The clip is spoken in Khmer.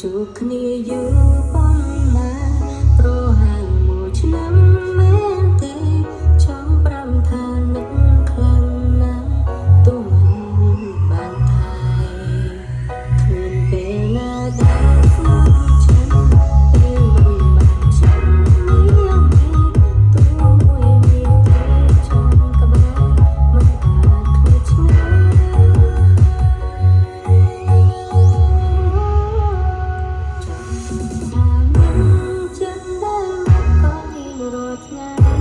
ជួបគ្នាយូរ now.